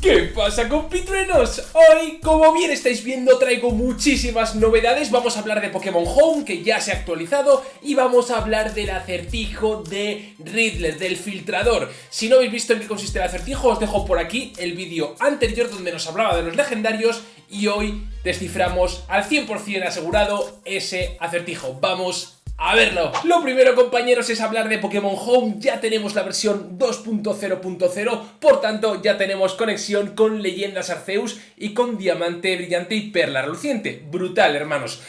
¿Qué pasa compitruenos? Hoy, como bien estáis viendo, traigo muchísimas novedades. Vamos a hablar de Pokémon Home, que ya se ha actualizado Y vamos a hablar del acertijo de Riddler, del filtrador. Si no habéis visto en qué consiste el acertijo, os dejo por aquí el vídeo anterior donde nos hablaba de los legendarios Y hoy desciframos al 100% asegurado ese acertijo. Vamos a verlo. Lo primero, compañeros, es hablar de Pokémon Home. Ya tenemos la versión 2.0.0, por tanto, ya tenemos conexión con Leyendas Arceus y con Diamante Brillante y Perla Reluciente. Brutal, hermanos.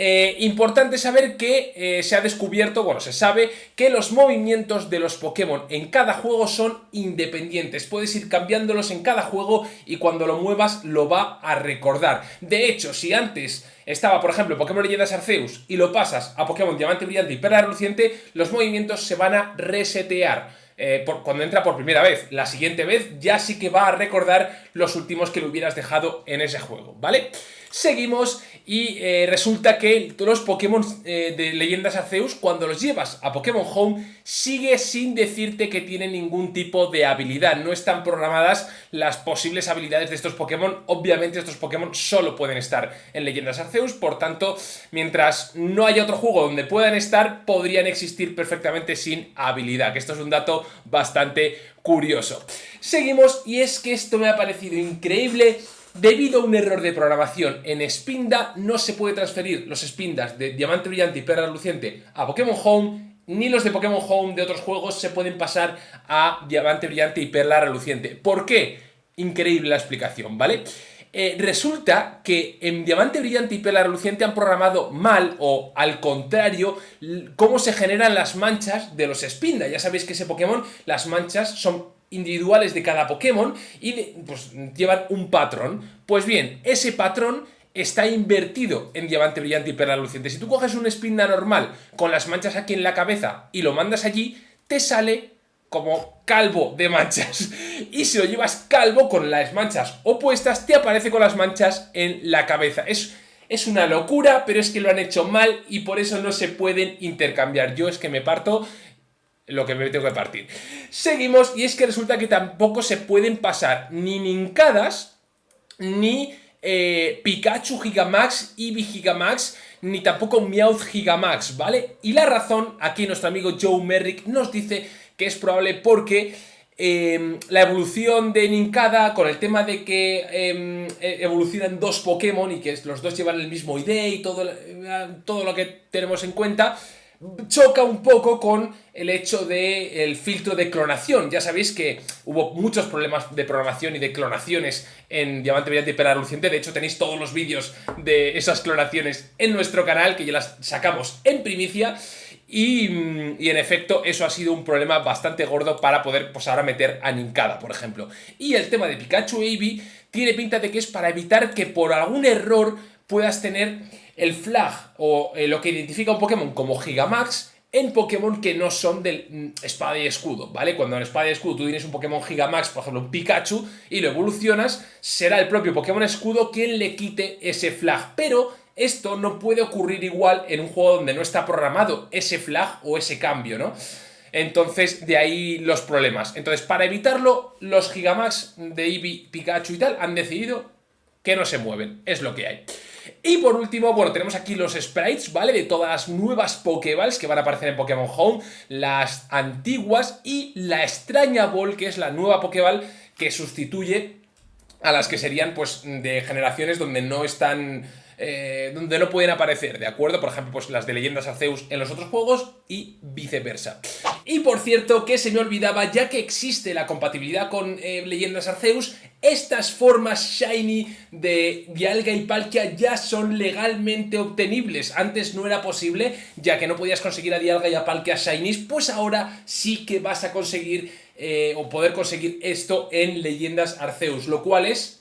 Eh, importante saber que eh, se ha descubierto, bueno, se sabe que los movimientos de los Pokémon en cada juego son independientes. Puedes ir cambiándolos en cada juego y cuando lo muevas lo va a recordar. De hecho, si antes estaba, por ejemplo, Pokémon Leyendas Arceus y lo pasas a Pokémon Diamante Brillante y Perla Reluciente, los movimientos se van a resetear. Eh, cuando entra por primera vez. La siguiente vez ya sí que va a recordar los últimos que le hubieras dejado en ese juego, ¿vale? Seguimos y eh, resulta que los Pokémon eh, de Leyendas Arceus, cuando los llevas a Pokémon Home, sigue sin decirte que tienen ningún tipo de habilidad. No están programadas las posibles habilidades de estos Pokémon. Obviamente estos Pokémon solo pueden estar en Leyendas Arceus, por tanto, mientras no haya otro juego donde puedan estar, podrían existir perfectamente sin habilidad, que esto es un dato bastante curioso. Seguimos y es que esto me ha parecido increíble Debido a un error de programación en Spinda, no se puede transferir los Spindas de Diamante Brillante y Perla Luciente a Pokémon Home, ni los de Pokémon Home de otros juegos se pueden pasar a Diamante Brillante y Perla Reluciente. ¿Por qué? Increíble la explicación, ¿vale? Eh, resulta que en Diamante Brillante y Perla Reluciente han programado mal o al contrario cómo se generan las manchas de los Spinda. Ya sabéis que ese Pokémon, las manchas son individuales de cada Pokémon y pues, llevan un patrón. Pues bien, ese patrón está invertido en Diamante Brillante y Perla Luciente. Si tú coges un Spinda normal con las manchas aquí en la cabeza y lo mandas allí, te sale como calvo de manchas. Y si lo llevas calvo con las manchas opuestas, te aparece con las manchas en la cabeza. Es, es una locura, pero es que lo han hecho mal y por eso no se pueden intercambiar. Yo es que me parto lo que me tengo que partir. Seguimos, y es que resulta que tampoco se pueden pasar ni Nincadas, ni eh, Pikachu Gigamax, Eevee Gigamax, ni tampoco Meowth Gigamax, ¿vale? Y la razón, aquí nuestro amigo Joe Merrick nos dice que es probable porque em, la evolución de Ninkada, con el tema de que em, e, evolucionan dos Pokémon y que los dos llevan el mismo ID y todo, eh, todo lo que tenemos en cuenta, choca un poco con el hecho del filtro de clonación. Ya sabéis que hubo muchos problemas de programación y de clonaciones en Diamante Brillante y Perla Luciente. De hecho, tenéis todos los vídeos de esas clonaciones en nuestro canal, que ya las sacamos en primicia. Y, en efecto, eso ha sido un problema bastante gordo para poder, pues ahora meter a Ninkada, por ejemplo. Y el tema de Pikachu y Eevee tiene pinta de que es para evitar que por algún error puedas tener el flag o eh, lo que identifica un Pokémon como Gigamax en Pokémon que no son del mm, espada y escudo, ¿vale? Cuando en espada y escudo tú tienes un Pokémon Gigamax, por ejemplo un Pikachu, y lo evolucionas, será el propio Pokémon escudo quien le quite ese flag, pero esto no puede ocurrir igual en un juego donde no está programado ese flag o ese cambio, ¿no? Entonces, de ahí los problemas. Entonces, para evitarlo, los Gigamax de Eevee, Pikachu y tal han decidido que no se mueven. Es lo que hay. Y por último, bueno, tenemos aquí los sprites, ¿vale? De todas las nuevas Pokéballs que van a aparecer en Pokémon Home, las antiguas y la extraña Ball, que es la nueva Pokéball que sustituye a las que serían, pues, de generaciones donde no están eh, donde no pueden aparecer, ¿de acuerdo? Por ejemplo, pues las de Leyendas Arceus en los otros juegos y viceversa. Y por cierto, que se me olvidaba, ya que existe la compatibilidad con eh, Leyendas Arceus, estas formas Shiny de Dialga y Palkia ya son legalmente obtenibles. Antes no era posible, ya que no podías conseguir a Dialga y a Palkia Shinies, pues ahora sí que vas a conseguir eh, o poder conseguir esto en Leyendas Arceus, lo cual es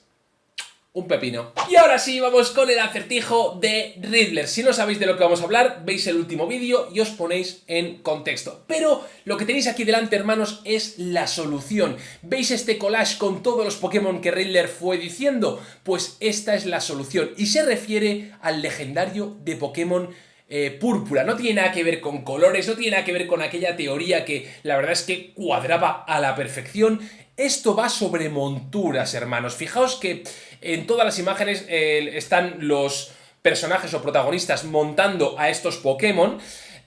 un pepino. Y ahora sí, vamos con el acertijo de Riddler. Si no sabéis de lo que vamos a hablar, veis el último vídeo y os ponéis en contexto. Pero lo que tenéis aquí delante, hermanos, es la solución. ¿Veis este collage con todos los Pokémon que Riddler fue diciendo? Pues esta es la solución y se refiere al legendario de Pokémon eh, púrpura. No tiene nada que ver con colores, no tiene nada que ver con aquella teoría que la verdad es que cuadraba a la perfección Esto va sobre monturas, hermanos. Fijaos que en todas las imágenes eh, están los personajes o protagonistas montando a estos Pokémon.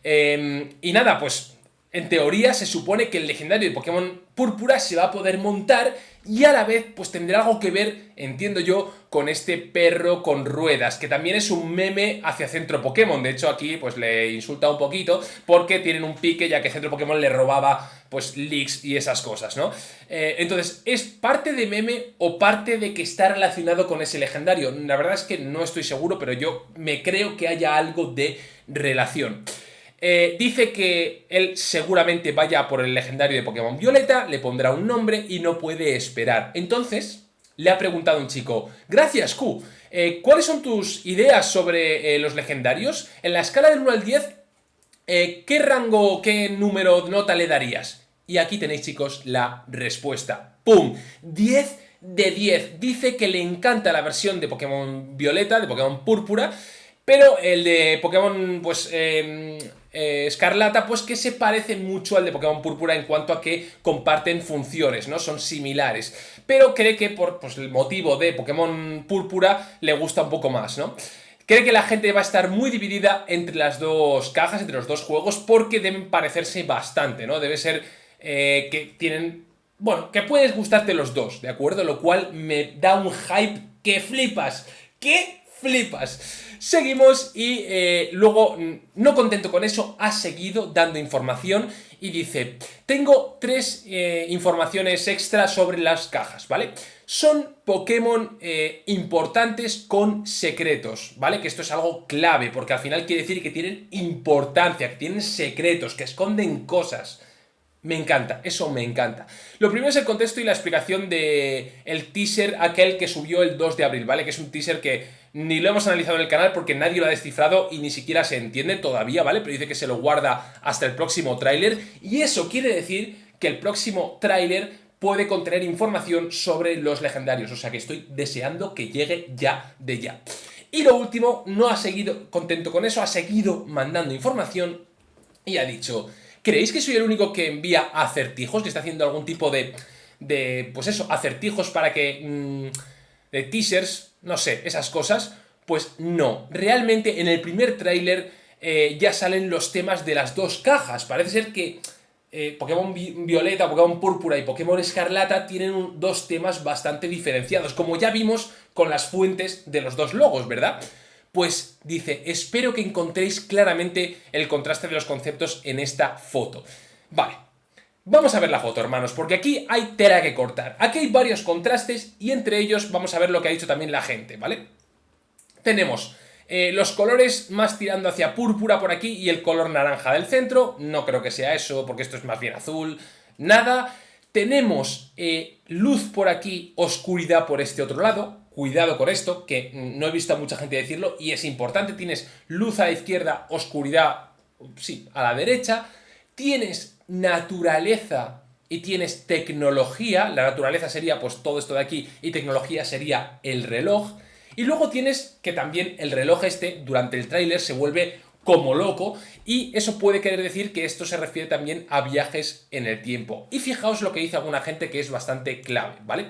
Em, y nada, pues en teoría se supone que el legendario de Pokémon Púrpura se va a poder montar y a la vez pues tendrá algo que ver, entiendo yo, con este perro con ruedas, que también es un meme hacia Centro Pokémon. De hecho aquí pues le insulta un poquito porque tienen un pique ya que Centro Pokémon le robaba pues leaks y esas cosas, ¿no? Eh, entonces, ¿es parte de meme o parte de que está relacionado con ese legendario? La verdad es que no estoy seguro, pero yo me creo que haya algo de relación. Eh, dice que él seguramente vaya por el legendario de Pokémon Violeta, le pondrá un nombre y no puede esperar. Entonces, le ha preguntado un chico, gracias Q, eh, ¿cuáles son tus ideas sobre eh, los legendarios? En la escala del 1 al 10, ¿qué rango, qué número nota le darías? Y aquí tenéis chicos la respuesta. ¡Pum! 10 de 10. Dice que le encanta la versión de Pokémon Violeta, de Pokémon Púrpura, pero el de Pokémon, pues, em, eh, Escarlata, pues que se parece mucho al de Pokémon Púrpura en cuanto a que comparten funciones, ¿no? Son similares. Pero cree que por pues, el motivo de Pokémon Púrpura le gusta un poco más, ¿no? Cree que la gente va a estar muy dividida entre las dos cajas, entre los dos juegos, porque deben parecerse bastante, ¿no? Debe ser eh, que tienen... Bueno, que puedes gustarte los dos, ¿de acuerdo? Lo cual me da un hype que flipas. ¡Que flipas! Seguimos y eh, luego, mm, no contento con eso, ha seguido dando información y dice, tengo tres eh, informaciones extra sobre las cajas, ¿vale? Son Pokémon eh, importantes con secretos, ¿vale? Que esto es algo clave, porque al final quiere decir que tienen importancia, que tienen secretos, que esconden cosas. Me encanta, eso me encanta. Lo primero es el contexto y la explicación de el teaser aquel que subió el 2 de abril, ¿vale? Que es un teaser que ni lo hemos analizado en el canal porque nadie lo ha descifrado y ni siquiera se entiende todavía, ¿vale? Pero dice que se lo guarda hasta el próximo tráiler y eso quiere decir que el próximo tráiler puede contener información sobre los legendarios, o sea que estoy deseando que llegue ya de ya. Y lo último, no ha seguido contento con eso, ha seguido mandando información y ha dicho ¿Creéis que soy el único que envía acertijos? Que está haciendo algún tipo de... de pues eso, acertijos para que... Mm, de teasers, no sé, esas cosas. Pues no. Realmente en el primer tráiler eh, ya salen los temas de las dos cajas. Parece ser que... Eh, Pokémon Violeta, Pokémon Púrpura y Pokémon Escarlata tienen dos temas bastante diferenciados, como ya vimos con las fuentes de los dos logos, ¿verdad? Pues dice, espero que encontréis claramente el contraste de los conceptos en esta foto. Vale, vamos a ver la foto, hermanos, porque aquí hay tela que cortar. Aquí hay varios contrastes y entre ellos vamos a ver lo que ha dicho también la gente, ¿vale? Tenemos eh, los colores más tirando hacia púrpura por aquí y el color naranja del centro. No creo que sea eso, porque esto es más bien azul. Nada. Tenemos eh, luz por aquí, oscuridad por este otro lado cuidado con esto, que no he visto a mucha gente decirlo y es importante, tienes luz a la izquierda, oscuridad, sí, a la derecha, tienes naturaleza y tienes tecnología, la naturaleza sería pues todo esto de aquí y tecnología sería el reloj, y luego tienes que también el reloj este durante el tráiler se vuelve como loco y eso puede querer decir que esto se refiere también a viajes en el tiempo. Y fijaos lo que dice alguna gente que es bastante clave, ¿vale?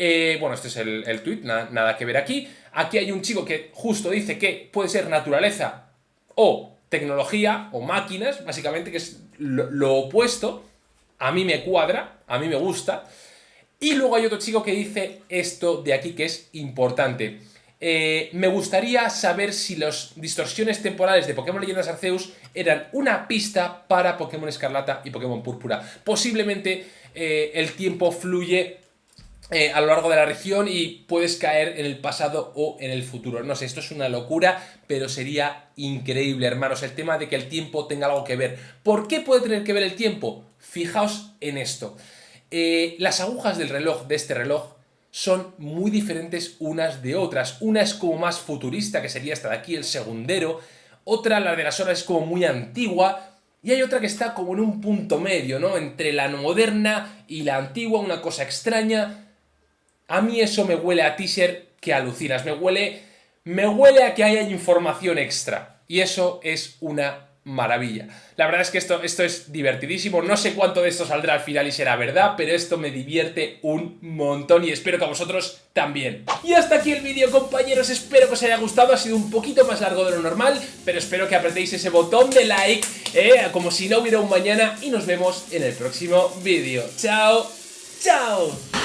Eh, bueno, este es el, el tweet, nada, que ver aquí. Aquí hay un chico que justo dice que puede ser naturaleza o tecnología o máquinas, básicamente, que es lo, opuesto. A mí me cuadra, a mí me gusta. Y luego hay otro chico que dice esto de aquí que es importante. Eh, me gustaría saber si las distorsiones temporales de Pokémon Leyendas Arceus eran una pista para Pokémon Escarlata y Pokémon Púrpura. Posiblemente eh, el tiempo fluye eh, a lo largo de la región y puedes caer en el pasado o en el futuro. No sé, esto es una locura, pero sería increíble, hermanos, el tema de que el tiempo tenga algo que ver. ¿Por qué puede tener que ver el tiempo? Fijaos en esto. Eh, las agujas del reloj, de este reloj, son muy diferentes unas de otras. Una es como más futurista, que sería esta de aquí, el segundero. Otra, la de las horas, es como muy antigua. Y hay otra que está como en un punto medio, ¿no? Entre la moderna y la antigua, una cosa extraña. A mí eso me huele a teaser que alucinas, me huele, me huele a que haya información extra. Y eso es una maravilla. La verdad es que esto, esto es divertidísimo, no sé cuánto de esto saldrá al final y será verdad, pero esto me divierte un montón y espero que a vosotros también. Y hasta aquí el vídeo compañeros, espero que os haya gustado, ha sido un poquito más largo de lo normal, pero espero que apretéis ese botón de like, eh, como si no hubiera un mañana y nos vemos en el próximo vídeo. ¡Chao! ¡Chao!